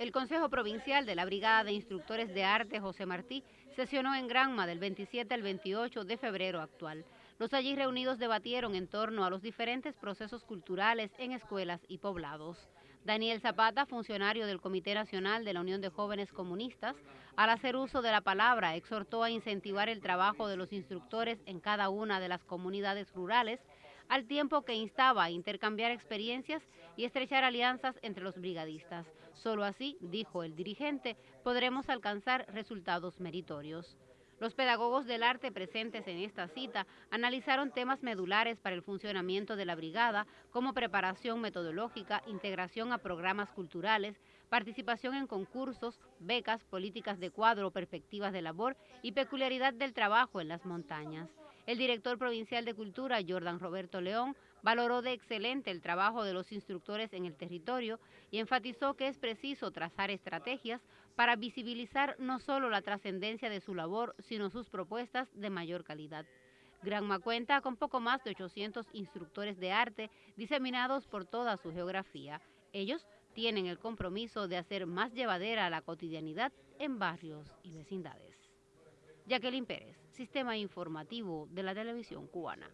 El Consejo Provincial de la Brigada de Instructores de Arte José Martí sesionó en Granma del 27 al 28 de febrero actual. Los allí reunidos debatieron en torno a los diferentes procesos culturales en escuelas y poblados. Daniel Zapata, funcionario del Comité Nacional de la Unión de Jóvenes Comunistas, al hacer uso de la palabra, exhortó a incentivar el trabajo de los instructores en cada una de las comunidades rurales al tiempo que instaba a intercambiar experiencias y estrechar alianzas entre los brigadistas. Solo así, dijo el dirigente, podremos alcanzar resultados meritorios. Los pedagogos del arte presentes en esta cita analizaron temas medulares para el funcionamiento de la brigada como preparación metodológica, integración a programas culturales, participación en concursos, becas, políticas de cuadro, perspectivas de labor y peculiaridad del trabajo en las montañas. El director provincial de Cultura, Jordan Roberto León, valoró de excelente el trabajo de los instructores en el territorio y enfatizó que es preciso trazar estrategias para visibilizar no solo la trascendencia de su labor, sino sus propuestas de mayor calidad. Granma cuenta con poco más de 800 instructores de arte diseminados por toda su geografía. Ellos tienen el compromiso de hacer más llevadera la cotidianidad en barrios y vecindades. Jacqueline Pérez, Sistema Informativo de la Televisión Cubana.